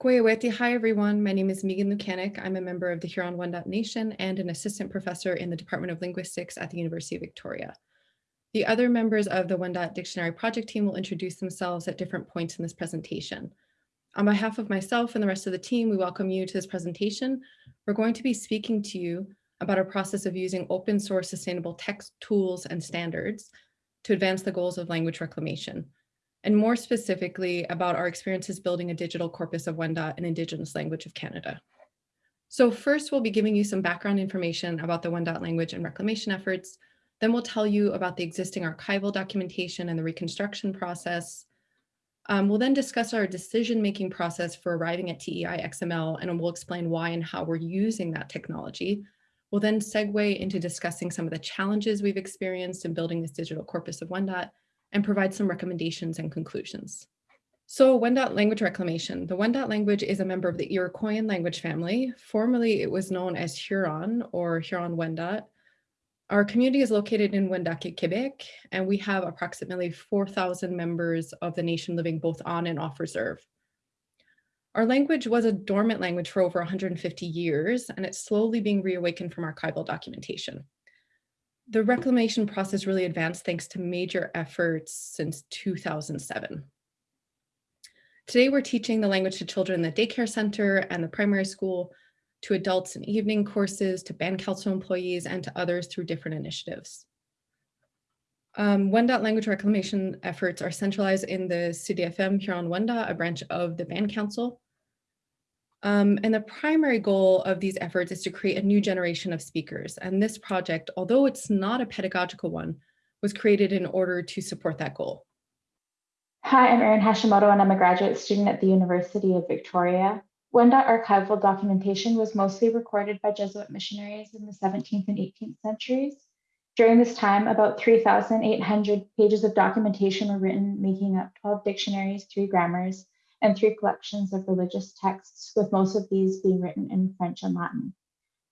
Goyaweti, hi everyone. My name is Megan Lukaniec. I'm a member of the Huron-Wendat Nation and an assistant professor in the Department of Linguistics at the University of Victoria. The other members of the Wendat Dictionary project team will introduce themselves at different points in this presentation. On behalf of myself and the rest of the team, we welcome you to this presentation. We're going to be speaking to you about our process of using open source sustainable text tools and standards to advance the goals of language reclamation and more specifically about our experiences building a digital corpus of Wendat, an Indigenous language of Canada. So first, we'll be giving you some background information about the Wendat language and reclamation efforts. Then we'll tell you about the existing archival documentation and the reconstruction process. Um, we'll then discuss our decision-making process for arriving at TEI XML, and we'll explain why and how we're using that technology. We'll then segue into discussing some of the challenges we've experienced in building this digital corpus of Wendat, and provide some recommendations and conclusions. So Wendat language reclamation. The Wendat language is a member of the Iroquoian language family. Formerly, it was known as Huron or Huron-Wendat. Our community is located in Wendake, Quebec, and we have approximately 4,000 members of the nation living both on and off reserve. Our language was a dormant language for over 150 years, and it's slowly being reawakened from archival documentation the reclamation process really advanced thanks to major efforts since 2007. Today, we're teaching the language to children in the daycare center and the primary school, to adults in evening courses, to band council employees, and to others through different initiatives. Um, Wendat language reclamation efforts are centralized in the CDFM Huron-Wendat, a branch of the Band Council, um, and the primary goal of these efforts is to create a new generation of speakers. And this project, although it's not a pedagogical one, was created in order to support that goal. Hi, I'm Erin Hashimoto and I'm a graduate student at the University of Victoria. Wendat archival documentation was mostly recorded by Jesuit missionaries in the 17th and 18th centuries. During this time, about 3,800 pages of documentation were written, making up 12 dictionaries, three grammars, and three collections of religious texts, with most of these being written in French and Latin.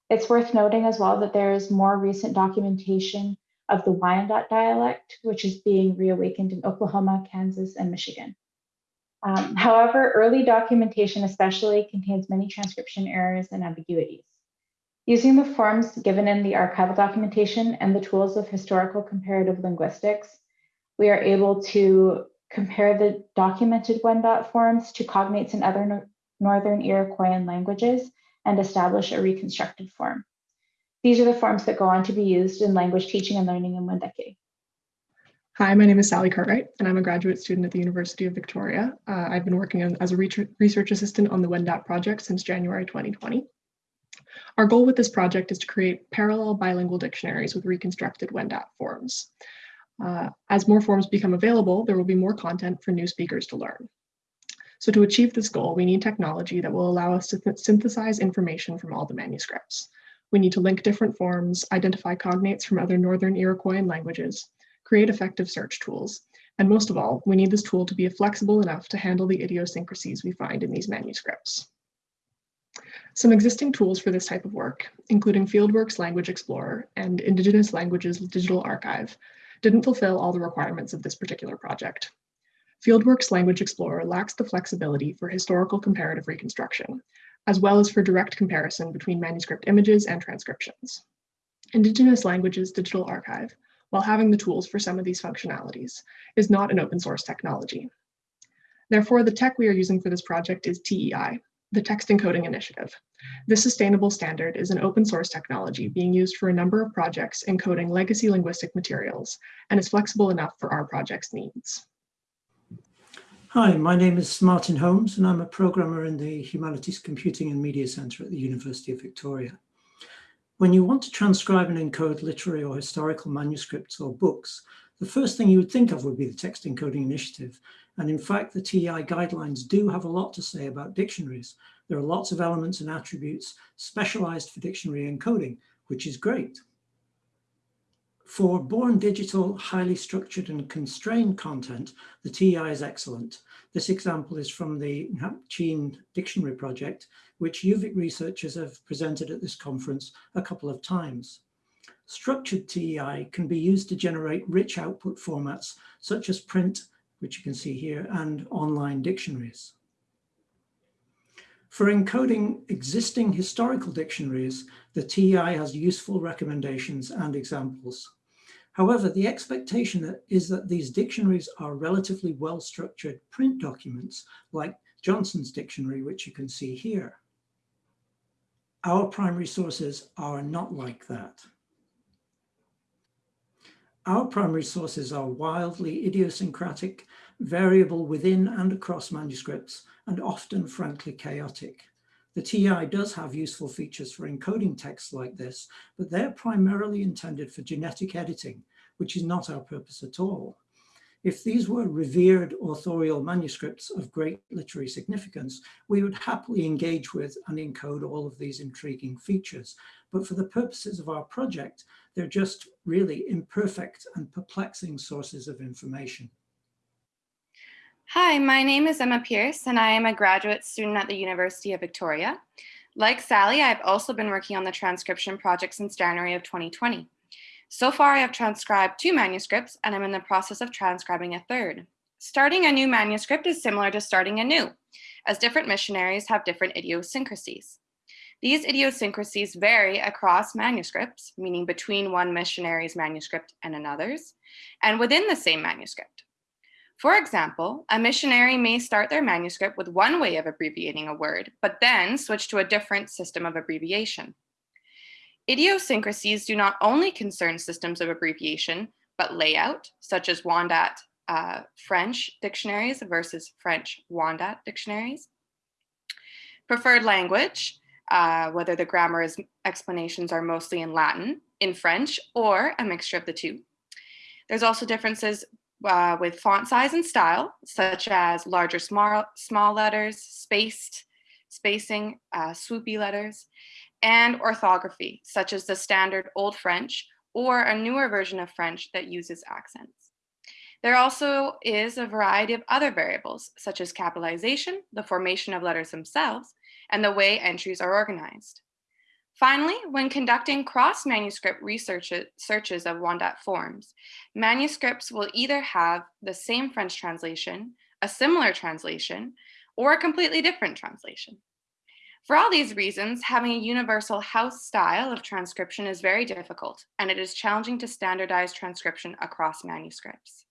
It's worth noting as well that there is more recent documentation of the Wyandot dialect, which is being reawakened in Oklahoma, Kansas, and Michigan. Um, however, early documentation especially contains many transcription errors and ambiguities. Using the forms given in the archival documentation and the tools of historical comparative linguistics, we are able to compare the documented Wendat forms to cognates in other no Northern Iroquoian languages, and establish a reconstructed form. These are the forms that go on to be used in language teaching and learning in Wendake. Hi, my name is Sally Cartwright, and I'm a graduate student at the University of Victoria. Uh, I've been working on, as a research assistant on the Wendat project since January 2020. Our goal with this project is to create parallel bilingual dictionaries with reconstructed Wendat forms. Uh, as more forms become available, there will be more content for new speakers to learn. So to achieve this goal, we need technology that will allow us to synthesize information from all the manuscripts. We need to link different forms, identify cognates from other Northern Iroquoian languages, create effective search tools, and most of all, we need this tool to be flexible enough to handle the idiosyncrasies we find in these manuscripts. Some existing tools for this type of work, including Fieldworks Language Explorer and Indigenous Languages Digital Archive, didn't fulfill all the requirements of this particular project. Fieldworks Language Explorer lacks the flexibility for historical comparative reconstruction, as well as for direct comparison between manuscript images and transcriptions. Indigenous Languages Digital Archive, while having the tools for some of these functionalities, is not an open source technology. Therefore, the tech we are using for this project is TEI, the Text Encoding Initiative. This sustainable standard is an open source technology being used for a number of projects encoding legacy linguistic materials and is flexible enough for our project's needs. Hi, my name is Martin Holmes and I'm a programmer in the Humanities Computing and Media Centre at the University of Victoria. When you want to transcribe and encode literary or historical manuscripts or books, the first thing you would think of would be the Text Encoding Initiative, and in fact, the TEI guidelines do have a lot to say about dictionaries. There are lots of elements and attributes specialized for dictionary encoding, which is great. For born digital, highly structured and constrained content, the TEI is excellent. This example is from the Napchin Dictionary Project, which UVic researchers have presented at this conference a couple of times. Structured TEI can be used to generate rich output formats such as print which you can see here, and online dictionaries. For encoding existing historical dictionaries, the TEI has useful recommendations and examples. However, the expectation is that these dictionaries are relatively well-structured print documents like Johnson's dictionary, which you can see here. Our primary sources are not like that. Our primary sources are wildly idiosyncratic, variable within and across manuscripts, and often frankly chaotic. The TEI does have useful features for encoding texts like this, but they're primarily intended for genetic editing, which is not our purpose at all. If these were revered authorial manuscripts of great literary significance, we would happily engage with and encode all of these intriguing features. But for the purposes of our project, they're just really imperfect and perplexing sources of information. Hi, my name is Emma Pierce, and I am a graduate student at the University of Victoria. Like Sally, I've also been working on the transcription project since January of 2020. So far, I have transcribed two manuscripts, and I'm in the process of transcribing a third. Starting a new manuscript is similar to starting a new, as different missionaries have different idiosyncrasies. These idiosyncrasies vary across manuscripts, meaning between one missionary's manuscript and another's, and within the same manuscript. For example, a missionary may start their manuscript with one way of abbreviating a word, but then switch to a different system of abbreviation. Idiosyncrasies do not only concern systems of abbreviation, but layout, such as Wendat uh, French dictionaries versus French Wendat dictionaries. Preferred language, uh, whether the grammar's explanations are mostly in Latin, in French, or a mixture of the two. There's also differences uh, with font size and style, such as larger small, small letters, spaced, spacing, uh, swoopy letters, and orthography, such as the standard Old French or a newer version of French that uses accents. There also is a variety of other variables, such as capitalization, the formation of letters themselves, and the way entries are organized. Finally, when conducting cross-manuscript research searches of Wendat forms, manuscripts will either have the same French translation, a similar translation, or a completely different translation. For all these reasons, having a universal house style of transcription is very difficult, and it is challenging to standardize transcription across manuscripts.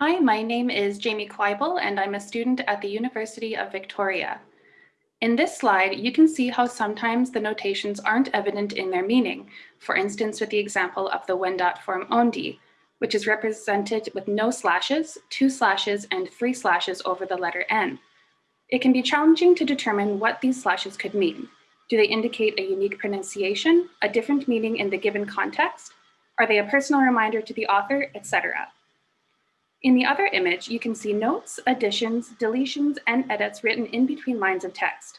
Hi, my name is Jamie Quibel, and I'm a student at the University of Victoria. In this slide, you can see how sometimes the notations aren't evident in their meaning, for instance, with the example of the Wendat form ondi, which is represented with no slashes, two slashes, and three slashes over the letter N. It can be challenging to determine what these slashes could mean. Do they indicate a unique pronunciation, a different meaning in the given context? Are they a personal reminder to the author, etc.? In the other image, you can see notes, additions, deletions, and edits written in between lines of text.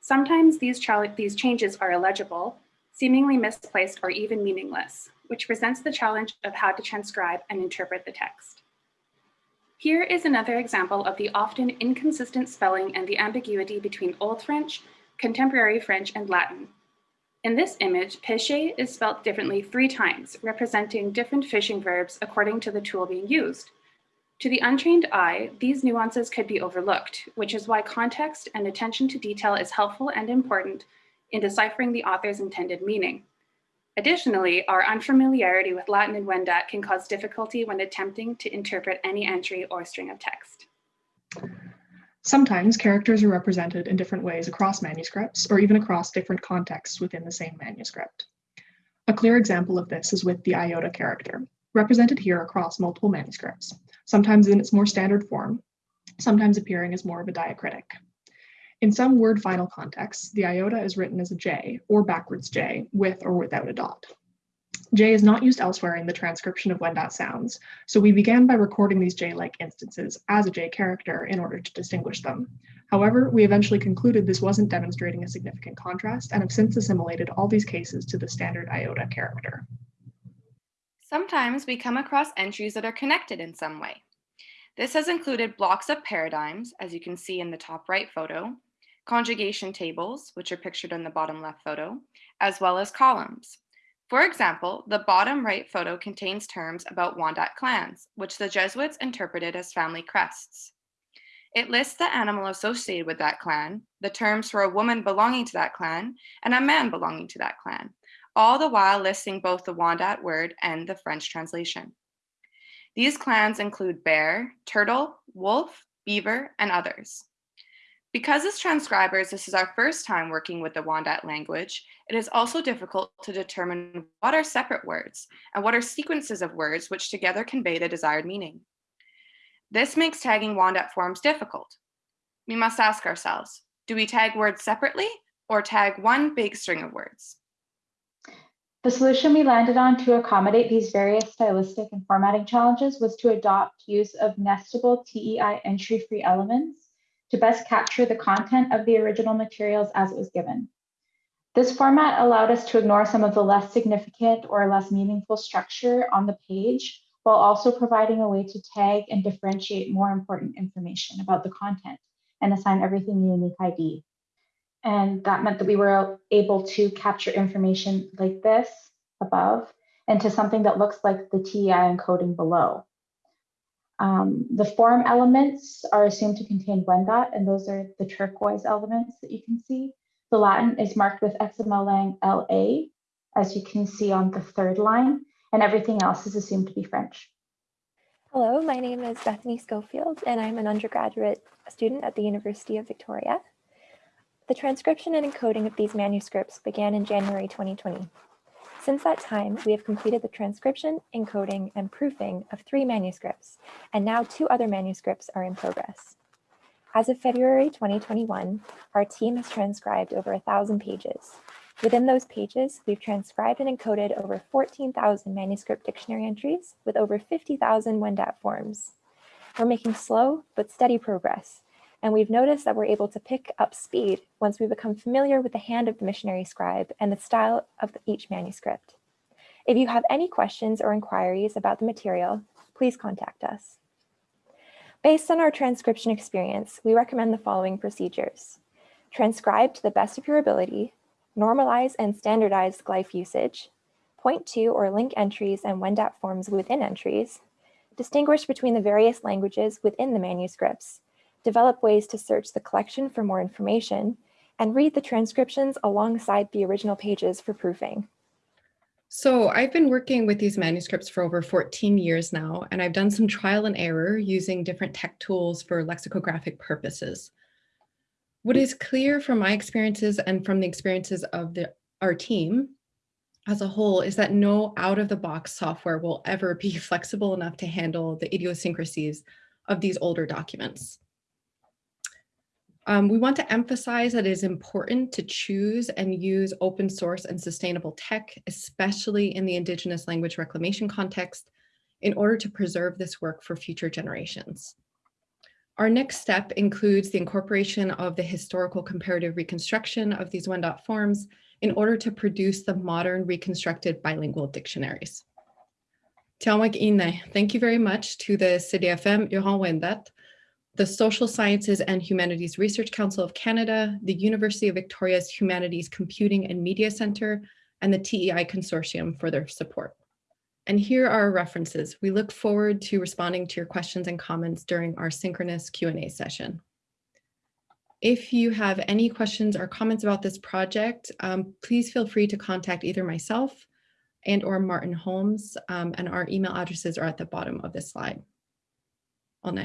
Sometimes these, these changes are illegible, seemingly misplaced, or even meaningless, which presents the challenge of how to transcribe and interpret the text. Here is another example of the often inconsistent spelling and the ambiguity between Old French, Contemporary French, and Latin. In this image, pêcher is spelled differently three times, representing different fishing verbs according to the tool being used. To the untrained eye, these nuances could be overlooked, which is why context and attention to detail is helpful and important in deciphering the author's intended meaning. Additionally, our unfamiliarity with Latin and Wendat can cause difficulty when attempting to interpret any entry or string of text. Sometimes characters are represented in different ways across manuscripts or even across different contexts within the same manuscript. A clear example of this is with the iota character, represented here across multiple manuscripts, sometimes in its more standard form, sometimes appearing as more of a diacritic. In some word final contexts, the iota is written as a J or backwards J with or without a dot. J is not used elsewhere in the transcription of Wendat sounds, so we began by recording these J-like instances as a J character in order to distinguish them. However, we eventually concluded this wasn't demonstrating a significant contrast and have since assimilated all these cases to the standard iota character. Sometimes we come across entries that are connected in some way. This has included blocks of paradigms, as you can see in the top right photo, conjugation tables, which are pictured in the bottom left photo, as well as columns. For example, the bottom right photo contains terms about Wendat clans, which the Jesuits interpreted as family crests. It lists the animal associated with that clan, the terms for a woman belonging to that clan, and a man belonging to that clan, all the while listing both the Wendat word and the French translation. These clans include bear, turtle, wolf, beaver, and others. Because as transcribers, this is our first time working with the Wandat language, it is also difficult to determine what are separate words and what are sequences of words which together convey the desired meaning. This makes tagging Wandat forms difficult. We must ask ourselves, do we tag words separately or tag one big string of words? The solution we landed on to accommodate these various stylistic and formatting challenges was to adopt use of nestable TEI entry-free elements to best capture the content of the original materials as it was given. This format allowed us to ignore some of the less significant or less meaningful structure on the page, while also providing a way to tag and differentiate more important information about the content and assign everything a unique ID. And that meant that we were able to capture information like this above into something that looks like the TEI encoding below. Um, the form elements are assumed to contain Wendat, and those are the turquoise elements that you can see. The Latin is marked with XML LA, as you can see on the third line, and everything else is assumed to be French. Hello, my name is Bethany Schofield, and I'm an undergraduate student at the University of Victoria. The transcription and encoding of these manuscripts began in January 2020. Since that time, we have completed the transcription, encoding, and proofing of three manuscripts, and now two other manuscripts are in progress. As of February 2021, our team has transcribed over a thousand pages. Within those pages, we've transcribed and encoded over 14,000 manuscript dictionary entries with over 50,000 Wendat forms. We're making slow but steady progress, and we've noticed that we're able to pick up speed once we become familiar with the hand of the missionary scribe and the style of each manuscript. If you have any questions or inquiries about the material, please contact us. Based on our transcription experience, we recommend the following procedures. Transcribe to the best of your ability, normalize and standardize glyph usage, point to or link entries and Wendat forms within entries, distinguish between the various languages within the manuscripts, develop ways to search the collection for more information, and read the transcriptions alongside the original pages for proofing. So I've been working with these manuscripts for over 14 years now, and I've done some trial and error using different tech tools for lexicographic purposes. What is clear from my experiences and from the experiences of the, our team as a whole is that no out-of-the-box software will ever be flexible enough to handle the idiosyncrasies of these older documents. Um, we want to emphasize that it is important to choose and use open source and sustainable tech, especially in the Indigenous language reclamation context, in order to preserve this work for future generations. Our next step includes the incorporation of the historical comparative reconstruction of these Wendat forms in order to produce the modern reconstructed bilingual dictionaries. Thank you very much to the CDFM Huron Wendat the Social Sciences and Humanities Research Council of Canada, the University of Victoria's Humanities Computing and Media Center, and the TEI Consortium for their support. And here are our references. We look forward to responding to your questions and comments during our synchronous Q&A session. If you have any questions or comments about this project, um, please feel free to contact either myself and or Martin Holmes, um, and our email addresses are at the bottom of this slide. On